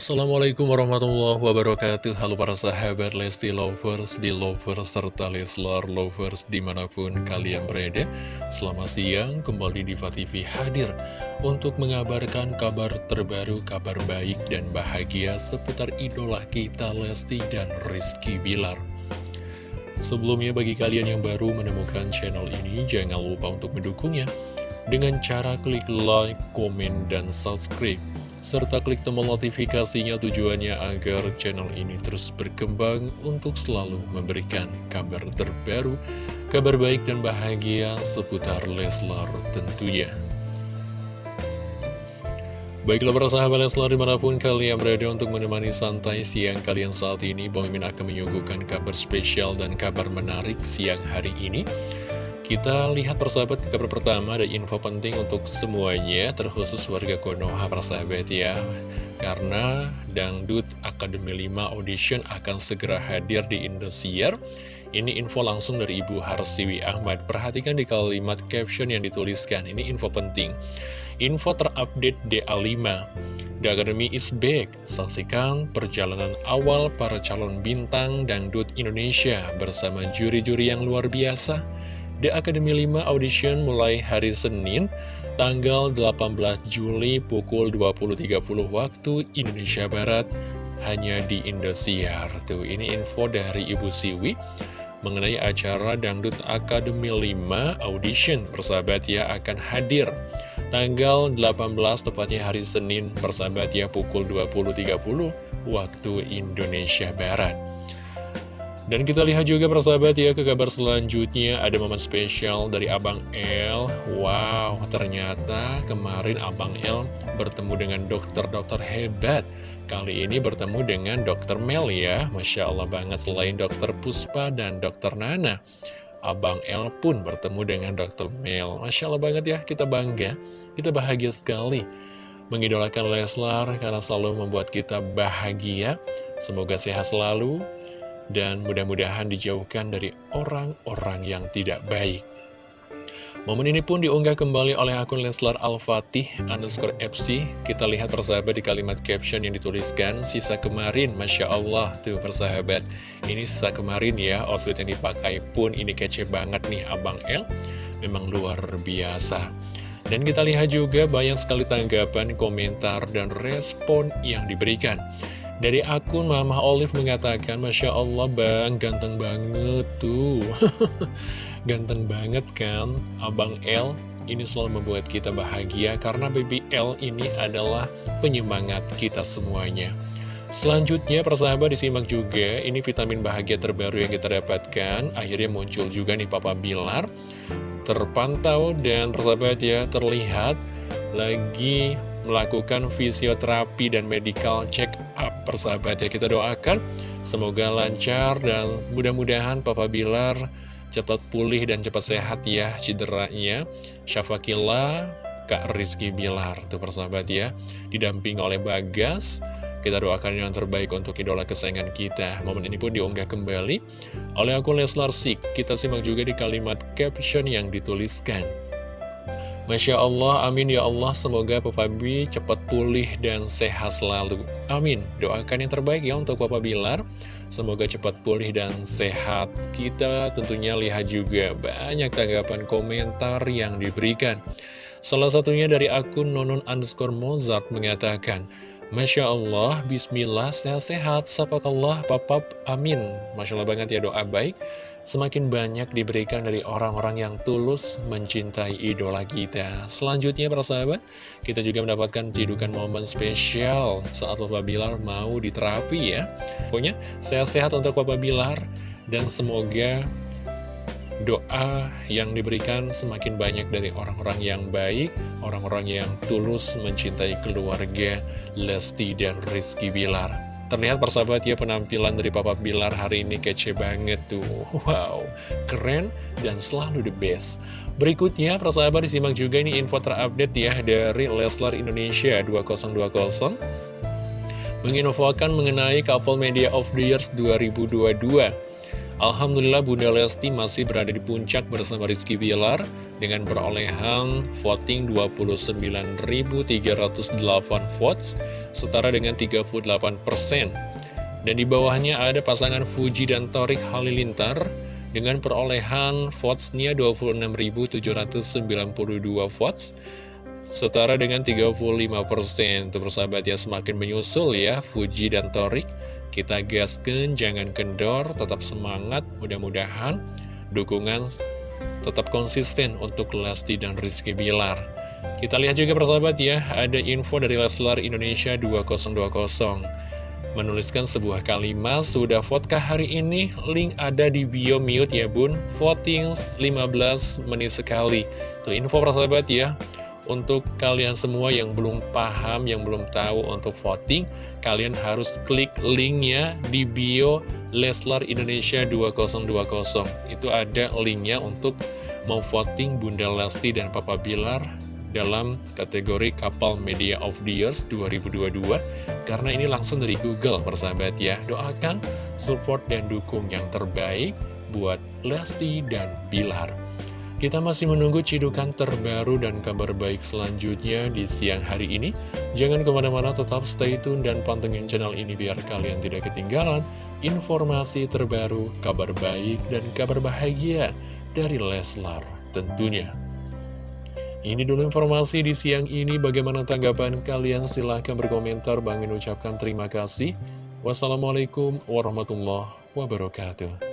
Assalamualaikum warahmatullahi wabarakatuh. Halo para sahabat Lesti Lovers, di Lovers, serta Leslar Lovers di mana pun kalian berada. Selamat siang, kembali di TV hadir Untuk mengabarkan kabar terbaru, kabar baik dan bahagia Seputar idola kita Lesti dan Rizky Bilar. Sebelumnya bagi kalian yang baru menemukan channel ini Jangan lupa untuk mendukungnya Dengan cara klik like, komen, dan subscribe serta klik tombol notifikasinya tujuannya agar channel ini terus berkembang untuk selalu memberikan kabar terbaru, kabar baik dan bahagia seputar Leslar tentunya. Baiklah para sahabat Leslar di mana pun kalian berada untuk menemani santai siang kalian saat ini Bang Mimin akan menyuguhkan kabar spesial dan kabar menarik siang hari ini kita lihat persahabat ke kabar pertama ada info penting untuk semuanya terkhusus warga Konoha persahabat ya. Karena Dangdut Akademi 5 Audition akan segera hadir di Indosiar. Ini info langsung dari Ibu Harsiwi Ahmad. Perhatikan di kalimat caption yang dituliskan ini info penting. Info terupdate DA5 The Academy is back. Saksikan perjalanan awal para calon bintang Dangdut Indonesia bersama juri-juri yang luar biasa The Academy 5 Audition mulai hari Senin, tanggal 18 Juli pukul 20.30 waktu Indonesia Barat, hanya di Indosiar. Tuh, ini info dari Ibu Siwi mengenai acara Dangdut Academy 5 Audition. Persahabat ya akan hadir tanggal 18 tepatnya hari Senin, persahabat ya pukul 20.30 waktu Indonesia Barat. Dan kita lihat juga persahabat ya ke kabar selanjutnya. Ada momen spesial dari Abang L Wow ternyata kemarin Abang L bertemu dengan dokter-dokter hebat. Kali ini bertemu dengan dokter Mel ya. Masya Allah banget selain dokter Puspa dan dokter Nana Abang L pun bertemu dengan dokter Mel. Masya Allah banget ya kita bangga Kita bahagia sekali Mengidolakan Leslar karena selalu membuat kita bahagia. Semoga sehat selalu dan mudah-mudahan dijauhkan dari orang-orang yang tidak baik. Momen ini pun diunggah kembali oleh akun Leslar Al-Fatih underscore FC. Kita lihat persahabat di kalimat caption yang dituliskan, sisa kemarin, Masya Allah, tuh persahabat. Ini sisa kemarin ya, outfit yang dipakai pun ini kece banget nih Abang L. Memang luar biasa. Dan kita lihat juga banyak sekali tanggapan, komentar, dan respon yang diberikan. Dari akun Mama Olive mengatakan, Masya Allah bang, ganteng banget tuh. ganteng banget kan, Abang L. Ini selalu membuat kita bahagia karena Baby L ini adalah penyemangat kita semuanya. Selanjutnya persahabat disimak juga, ini vitamin bahagia terbaru yang kita dapatkan. Akhirnya muncul juga nih Papa Bilar. Terpantau dan persahabat ya, terlihat lagi melakukan fisioterapi dan medical check up persahabat ya. Kita doakan semoga lancar dan mudah-mudahan Papa Bilar cepat pulih dan cepat sehat ya cederanya. Syafakillah Kak Rizky Bilar tuh persahabat ya. Didamping oleh Bagas kita doakan yang terbaik untuk idola kesayangan kita. Momen ini pun diunggah kembali oleh akun Leslar Sik. Kita simak juga di kalimat caption yang dituliskan Masya Allah, amin ya Allah, semoga Papa B cepat pulih dan sehat selalu. Amin. Doakan yang terbaik ya untuk Papa Bilar. Semoga cepat pulih dan sehat. Kita tentunya lihat juga banyak tanggapan komentar yang diberikan. Salah satunya dari akun nonon underscore Mozart mengatakan, Masya Allah, Bismillah, sehat-sehat, sapakallah, papap, amin. Masya Allah banget ya doa baik semakin banyak diberikan dari orang-orang yang tulus mencintai idola kita. Selanjutnya para sahabat, kita juga mendapatkan jidukan momen spesial saat Papa Bilar mau diterapi ya. Pokoknya sehat-sehat untuk Papa Bilar dan semoga doa yang diberikan semakin banyak dari orang-orang yang baik, orang-orang yang tulus mencintai keluarga Lesti dan Rizky Bilar. Terlihat persahabat ya penampilan dari Papa Bilar hari ini kece banget tuh. Wow, keren dan selalu the best. Berikutnya persahabat disimak juga ini info terupdate ya dari Leslar Indonesia 2020 Menginfokan mengenai Couple Media of the Years 2022 Alhamdulillah Bunda Lesti masih berada di puncak bersama Rizky Bilar dengan perolehan voting 29.308 votes, setara dengan 38%. Dan di bawahnya ada pasangan Fuji dan Torik Halilintar dengan perolehan votesnya 26.792 votes, setara dengan 35%. Untuk persahabat ya semakin menyusul ya Fuji dan Torik kita gaskan, jangan kendor, tetap semangat, mudah-mudahan dukungan tetap konsisten untuk Lesti dan Rizky Bilar. Kita lihat juga persahabat ya, ada info dari Leslar Indonesia 2020 menuliskan sebuah kalimat sudah vote hari ini? Link ada di bio mute ya bun. Voting 15 menit sekali. Tuh info persahabat ya untuk kalian semua yang belum paham, yang belum tahu untuk voting, kalian harus klik linknya di bio Leslar Indonesia 2020. Itu ada linknya untuk memvoting Bunda Lesti dan Papa Bilar dalam kategori Kapal Media of the Years 2022 karena ini langsung dari Google persahabat ya. Doakan support dan dukung yang terbaik buat Lesti dan Bilar kita masih menunggu cidukan terbaru dan kabar baik selanjutnya di siang hari ini. Jangan ke mana-mana tetap stay tune dan pantengin channel ini biar kalian tidak ketinggalan informasi terbaru, kabar baik, dan kabar bahagia dari Leslar tentunya. Ini dulu informasi di siang ini. Bagaimana tanggapan kalian? Silahkan berkomentar. Bang ucapkan terima kasih. Wassalamualaikum warahmatullahi wabarakatuh.